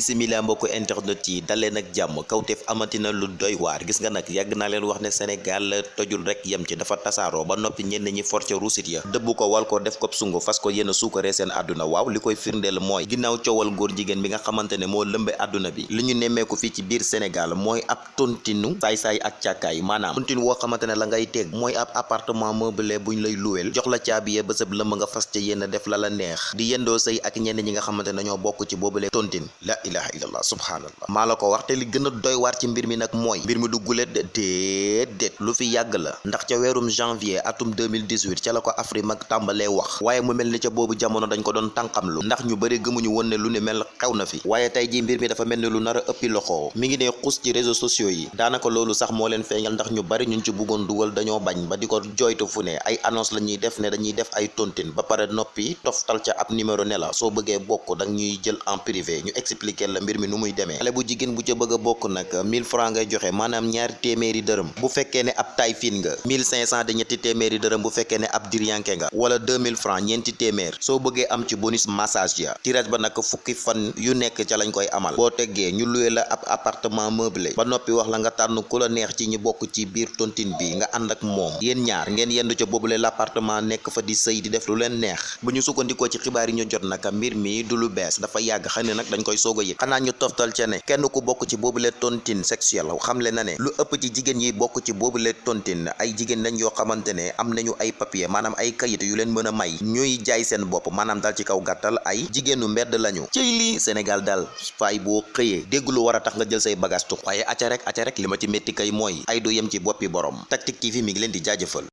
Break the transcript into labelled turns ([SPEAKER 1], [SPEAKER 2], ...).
[SPEAKER 1] bisimila mbokku internet yi daleen ak jàmm. Kawteef amatina lu doy waar. Gis nga nag yàgg naa leen wax ne Sénégal tojul rek yem ci dafa tasaaroo ba noppi ñenn ñi for ca ruusit ya. Dëbb ko wal ko def ko sungu fas ko yéen a suukaree seen àdduna. Waaw li koy firndeel mooy ginnaaw coowal góor jigéen bi nga xamante ne moo lëmbe àdduna bi li ñu fii ci biir Sénégal mooy ab tontinu saay-saay ak càkkaay. Maanaam tontinu woo xamante ne la ngay teg mooy ab appartement meublé buñ lay luweel jox la ya lëmb nga fas ca yéen a def la la neex. Di yendoo sëy ak ñenn ñi nga xamante ne ñoo bokk ci boobule tontin. La ilaha illallah subhanallah. Maa la ko wax te li gën a doy waar ci mbir mi nag mooy mbir mi du gulet déedéet lu fi yàgg la. Ndax ca weerum janvier atum 2018 ca la ko Afrique mag tàmbalee wax waaye mu mel ni ca boobu jamono dañ ko doon tànqamlu. Ndax ñu bëri gëmuñu woon ne lu ne mel xew na fi. Waaye tey ji mbir mi dafa mel ni lu nar a ëppi loxo. Mi ngi ne xus ci réseaux sociaux yi. Daanaka loolu sax moo leen feeñal ndax ñu bari ñun ci bëggoon dugal dañoo bañ ba di ko joytu fu ay annonce la ñuy def ne dañuy def ay tontin ba pare noppi toftal ca ab numéro ne la soo bëggee bokk dang ñuy jël en privé. Ñu expliquer la mbir mi nu muy demee. Bu jigéen bu ca bëgg a bokk nag 1000 francs ngay joxe maanaam ñaari téeméeri dërëm. Bu fekkee ne ab taay fin nga 1500 de ñetti téeméeri dërëm bu fekkee ne ab nga wala 2000 francs ñeenti téeméer. Soo bëggee am ci bonus massage ya tirage ba nag fukki fan yu nekk ca lañ koy amal. Boo teggee ñu luwee la ab appartement meublé ba noppi wax la nga tànn ku la neex ci ñi bokk ci biir tontine bi nga ànd ak moom. Yéen ñaar ngeen yendu ca boobule l'appartement nekk fa di sëy di def lu leen neex. Bu ñu sukkandikoo ci xibaar yi ñu jot nag mbir mi du lu bees dafa yàgg xëy na nag dañ koy soog a yëg xanaa ñu toftal ca ne kenn ku bokk ci boobule tontine sexuelle. Xamle na ne lu ëpp ci jigéen yi bokk ci boobule tontine. Ay jigéen lañ yoo xamante ne am nañu ay papier maanaam ay kayit yu leen mën a may. Ñuy jaay seen bopp maanaam daal ci kaw gàttal ay jigéenu mbedd lañu. Cëy lii Sénégal daal faay boo xëyee dégg lu tax nga jël say bagage tux. Waaye acca rek acca rek li ma ci métti kay mooy ay du yem ci boppi borom. Tactic TV mi ngi leen di jaajëfal